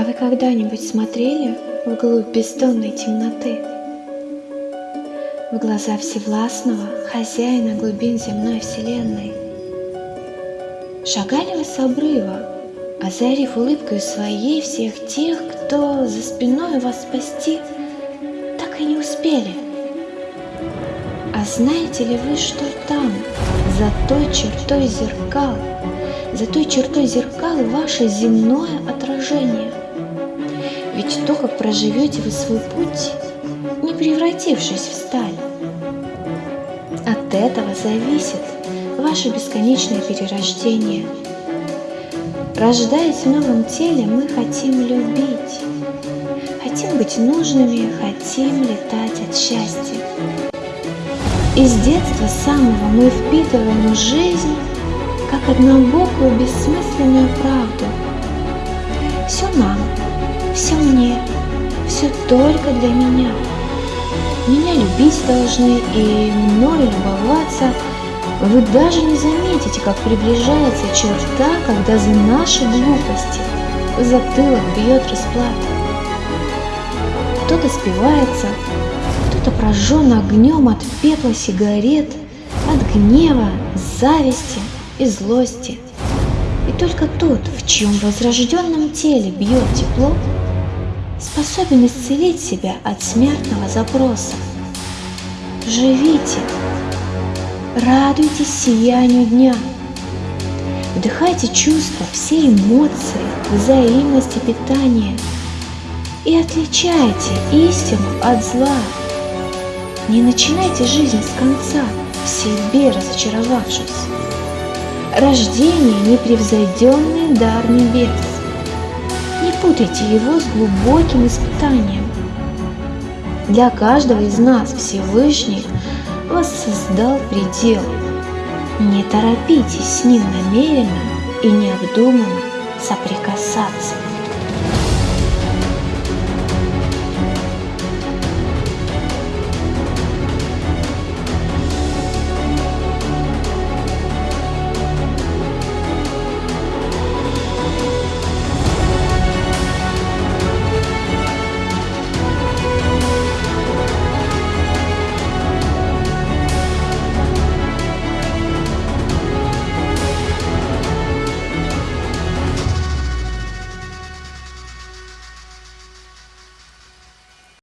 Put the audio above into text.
А вы когда-нибудь смотрели вглубь бездонной темноты? В глаза Всевластного, хозяина глубин земной вселенной? Шагали вы с обрыва, озарив улыбкой своей всех тех, кто за спиной вас спасти так и не успели? А знаете ли вы, что там, за той чертой зеркал, за той чертой зеркал ваше земное отражение? Ведь то, как проживете вы свой путь, не превратившись в сталь, от этого зависит ваше бесконечное перерождение. Рождаясь в новом теле, мы хотим любить, хотим быть нужными, хотим летать от счастья. Из детства самого мы впитываем жизнь как однобокую бессмысленную правду. Все нам, все мне, все только для меня. Меня любить должны и мною любоваться. Вы даже не заметите, как приближается черта, когда за наши глупости затылок бьет расплата. Кто-то спивается, кто-то прожжен огнем от пепла сигарет, от гнева, зависти и злости. И только тот, в чьем возрожденном теле бьет тепло, способен исцелить себя от смертного запроса. Живите, радуйтесь сиянию дня, вдыхайте чувства, все эмоции, взаимности питания и отличайте истину от зла. Не начинайте жизнь с конца, в себе разочаровавшись. Рождение – непревзойденный дар небес путайте его с глубоким испытанием. Для каждого из нас Всевышний воссоздал предел. Не торопитесь с ним намеренно и необдуманно соприкасаться.